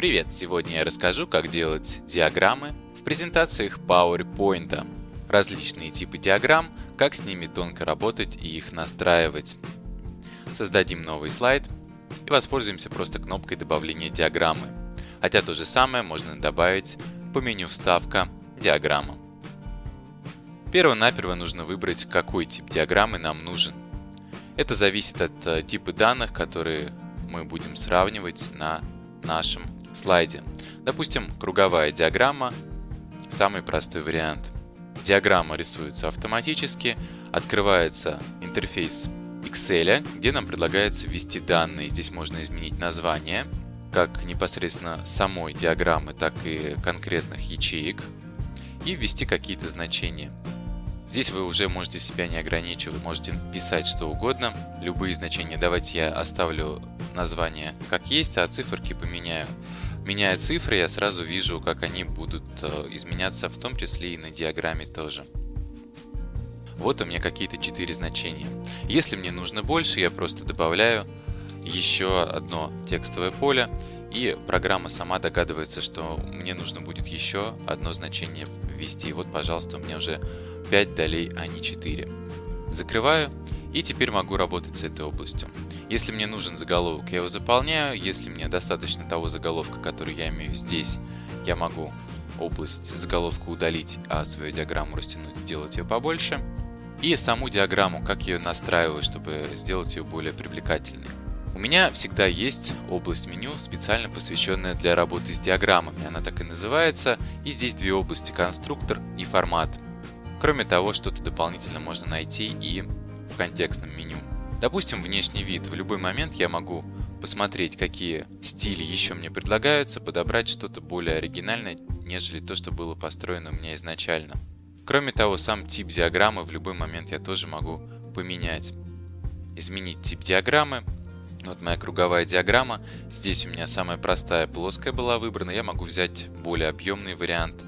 Привет! Сегодня я расскажу, как делать диаграммы в презентациях PowerPoint. Различные типы диаграмм, как с ними тонко работать и их настраивать. Создадим новый слайд и воспользуемся просто кнопкой добавления диаграммы. Хотя то же самое можно добавить по меню «Вставка», «Диаграмма». Перво-наперво нужно выбрать, какой тип диаграммы нам нужен. Это зависит от э, типа данных, которые мы будем сравнивать на нашем слайде. Допустим, круговая диаграмма – самый простой вариант. Диаграмма рисуется автоматически, открывается интерфейс Excel, где нам предлагается ввести данные. Здесь можно изменить название, как непосредственно самой диаграммы, так и конкретных ячеек, и ввести какие-то значения. Здесь вы уже можете себя не ограничивать, можете писать что угодно, любые значения. Давайте я оставлю название как есть, а циферки поменяю. Меняя цифры, я сразу вижу, как они будут э, изменяться, в том числе и на диаграмме тоже. Вот у меня какие-то 4 значения. Если мне нужно больше, я просто добавляю еще одно текстовое поле, и программа сама догадывается, что мне нужно будет еще одно значение ввести. Вот, пожалуйста, у меня уже 5 долей, а не 4. Закрываю и теперь могу работать с этой областью. Если мне нужен заголовок, я его заполняю. Если мне достаточно того заголовка, который я имею здесь, я могу область заголовка удалить, а свою диаграмму растянуть, сделать ее побольше. И саму диаграмму, как ее настраиваю, чтобы сделать ее более привлекательной. У меня всегда есть область меню, специально посвященная для работы с диаграммами. Она так и называется. И здесь две области – конструктор и формат. Кроме того, что-то дополнительно можно найти и контекстном меню. Допустим, внешний вид. В любой момент я могу посмотреть, какие стили еще мне предлагаются, подобрать что-то более оригинальное, нежели то, что было построено у меня изначально. Кроме того, сам тип диаграммы в любой момент я тоже могу поменять. Изменить тип диаграммы. Вот моя круговая диаграмма. Здесь у меня самая простая плоская была выбрана. Я могу взять более объемный вариант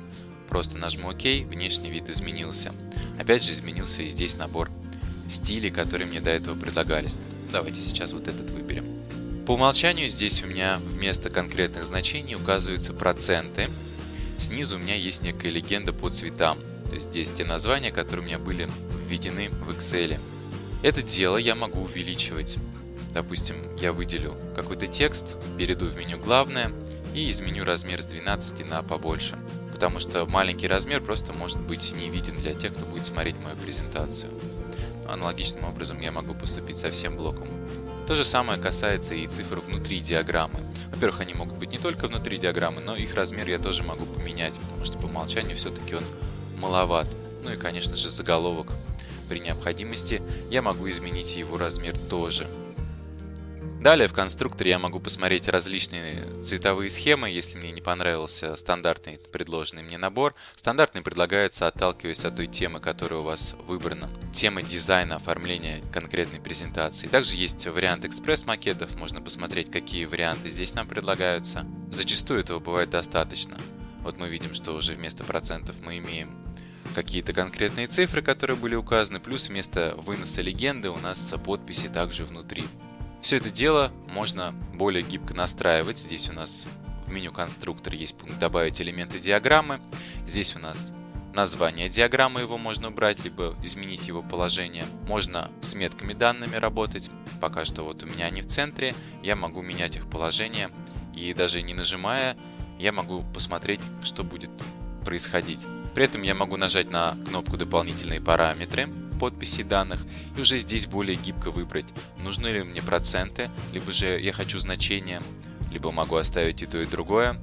Просто нажму ОК, внешний вид изменился. Опять же изменился и здесь набор стилей, которые мне до этого предлагались. Давайте сейчас вот этот выберем. По умолчанию здесь у меня вместо конкретных значений указываются проценты. Снизу у меня есть некая легенда по цветам. То есть здесь те названия, которые у меня были введены в Excel. Это дело я могу увеличивать. Допустим, я выделю какой-то текст, перейду в меню «Главное» и изменю размер с 12 на побольше потому что маленький размер просто может быть не виден для тех, кто будет смотреть мою презентацию. Аналогичным образом я могу поступить со всем блоком. То же самое касается и цифр внутри диаграммы. Во-первых, они могут быть не только внутри диаграммы, но их размер я тоже могу поменять, потому что по умолчанию все-таки он маловат. Ну и, конечно же, заголовок. При необходимости я могу изменить его размер тоже. Далее в конструкторе я могу посмотреть различные цветовые схемы, если мне не понравился стандартный предложенный мне набор. Стандартный предлагается, отталкиваясь от той темы, которая у вас выбрана. Тема дизайна, оформления конкретной презентации. Также есть вариант экспресс-макетов, можно посмотреть, какие варианты здесь нам предлагаются. Зачастую этого бывает достаточно. Вот мы видим, что уже вместо процентов мы имеем какие-то конкретные цифры, которые были указаны, плюс вместо выноса легенды у нас подписи также внутри. Все это дело можно более гибко настраивать. Здесь у нас в меню конструктор есть пункт «Добавить элементы диаграммы». Здесь у нас название диаграммы, его можно убрать, либо изменить его положение. Можно с метками данными работать. Пока что вот у меня они в центре. Я могу менять их положение. И даже не нажимая, я могу посмотреть, что будет происходить. При этом я могу нажать на кнопку «Дополнительные параметры», подписи данных и уже здесь более гибко выбрать, нужны ли мне проценты, либо же я хочу значение, либо могу оставить и то и другое.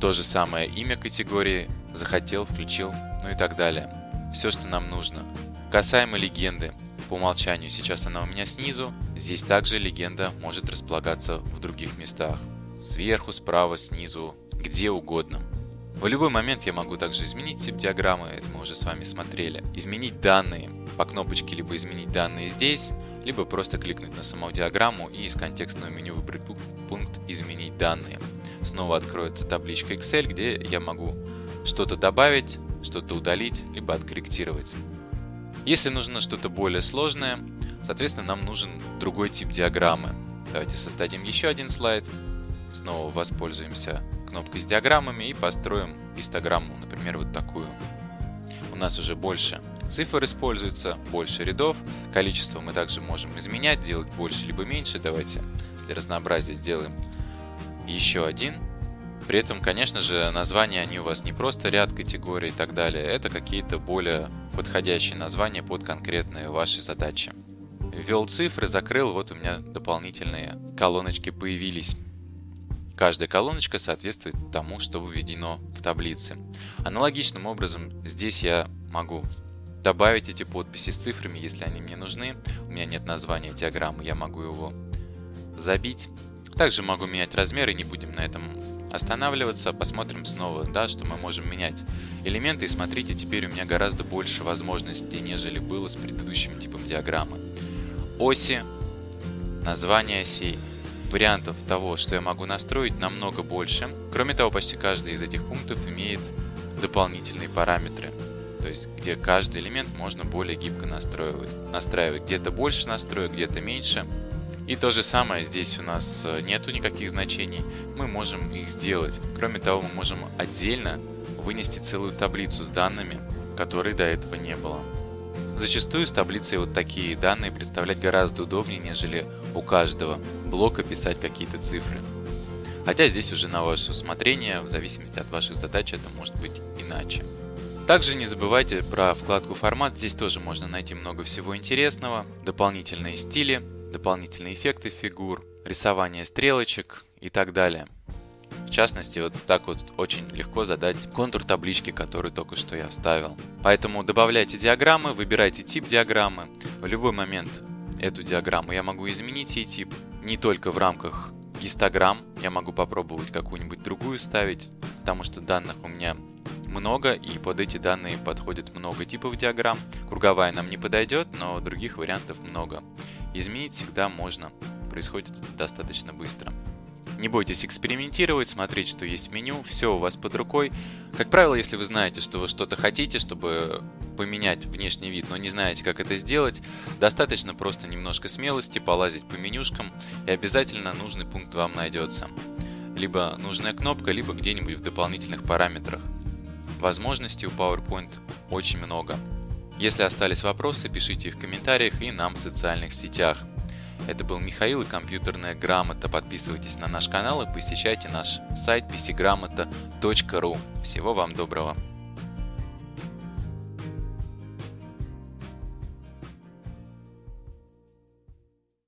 То же самое имя категории, захотел, включил, ну и так далее. Все, что нам нужно. Касаемо легенды, по умолчанию сейчас она у меня снизу, здесь также легенда может располагаться в других местах. Сверху, справа, снизу, где угодно. В любой момент я могу также изменить тип диаграммы, это мы уже с вами смотрели. Изменить данные по кнопочке, либо изменить данные здесь, либо просто кликнуть на саму диаграмму и из контекстного меню выбрать пункт «Изменить данные». Снова откроется табличка Excel, где я могу что-то добавить, что-то удалить, либо откорректировать. Если нужно что-то более сложное, соответственно, нам нужен другой тип диаграммы. Давайте создадим еще один слайд. Снова воспользуемся кнопкой с диаграммами и построим гистограмму, например, вот такую. У нас уже больше цифр используется, больше рядов. Количество мы также можем изменять, делать больше либо меньше. Давайте для разнообразия сделаем еще один. При этом, конечно же, названия они у вас не просто ряд категорий и так далее, это какие-то более подходящие названия под конкретные ваши задачи. Ввел цифры, закрыл, вот у меня дополнительные колоночки появились. Каждая колоночка соответствует тому, что введено в таблице. Аналогичным образом здесь я могу добавить эти подписи с цифрами, если они мне нужны. У меня нет названия диаграммы, я могу его забить. Также могу менять размеры, не будем на этом останавливаться. Посмотрим снова, да, что мы можем менять элементы. И смотрите, теперь у меня гораздо больше возможностей, нежели было с предыдущим типом диаграммы. Оси, название осей, вариантов того, что я могу настроить, намного больше. Кроме того, почти каждый из этих пунктов имеет дополнительные параметры. То есть, где каждый элемент можно более гибко настраивать. настраивать. Где-то больше настроек, где-то меньше. И то же самое, здесь у нас э, нету никаких значений, мы можем их сделать. Кроме того, мы можем отдельно вынести целую таблицу с данными, которой до этого не было. Зачастую с таблицей вот такие данные представлять гораздо удобнее, нежели у каждого блока писать какие-то цифры. Хотя здесь уже на ваше усмотрение, в зависимости от ваших задач, это может быть иначе. Также не забывайте про вкладку «Формат», здесь тоже можно найти много всего интересного, дополнительные стили, дополнительные эффекты фигур, рисование стрелочек и так далее. В частности, вот так вот очень легко задать контур таблички, который только что я вставил. Поэтому добавляйте диаграммы, выбирайте тип диаграммы. В любой момент эту диаграмму я могу изменить ей тип. Не только в рамках гистограмм, я могу попробовать какую-нибудь другую ставить, потому что данных у меня много, и под эти данные подходит много типов диаграмм. Круговая нам не подойдет, но других вариантов много. Изменить всегда можно, происходит достаточно быстро. Не бойтесь экспериментировать, смотреть, что есть в меню, все у вас под рукой. Как правило, если вы знаете, что вы что-то хотите, чтобы поменять внешний вид, но не знаете, как это сделать, достаточно просто немножко смелости, полазить по менюшкам, и обязательно нужный пункт вам найдется. Либо нужная кнопка, либо где-нибудь в дополнительных параметрах. Возможностей у PowerPoint очень много. Если остались вопросы, пишите их в комментариях и нам в социальных сетях. Это был Михаил и компьютерная грамота. Подписывайтесь на наш канал и посещайте наш сайт pcgramota.ru. Всего вам доброго!